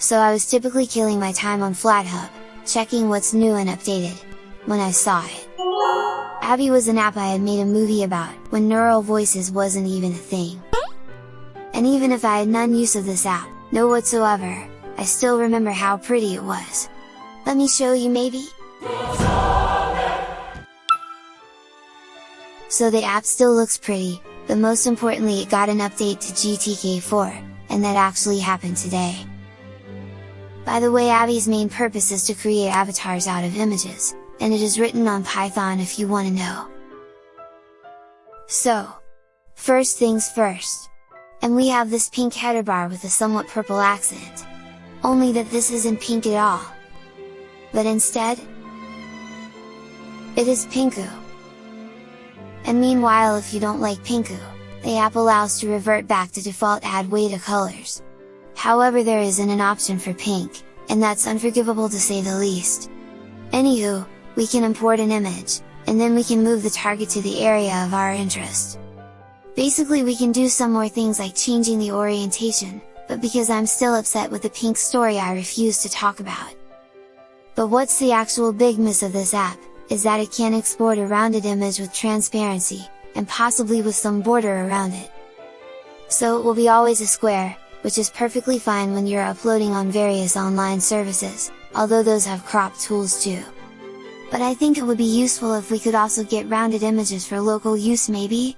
so I was typically killing my time on FlatHub, checking what's new and updated, when I saw it. Avvie was an app I had made a movie about, when Neural Voices wasn't even a thing. And even if I had none use of this app, no whatsoever, I still remember how pretty it was. Let me show you maybe? So the app still looks pretty, but most importantly it got an update to GTK4, and that actually happened today. By the way Avvie's main purpose is to create avatars out of images, and it is written on Python if you want to know. So, first things first. And we have this pink header bar with a somewhat purple accent. Only that this isn't pink at all. But instead, it is Pinku. And meanwhile if you don't like Pinku, the app allows to revert back to default Adwaita colors. However there isn't an option for pink, and that's unforgivable to say the least. Anywho, we can import an image, and then we can move the target to the area of our interest. Basically we can do some more things like changing the orientation, but because I'm still upset with the pink story I refuse to talk about. But what's the actual big miss of this app, is that it can export a rounded image with transparency, and possibly with some border around it. So it will be always a square, which is perfectly fine when you're uploading on various online services, although those have crop tools too. But I think it would be useful if we could also get rounded images for local use maybe?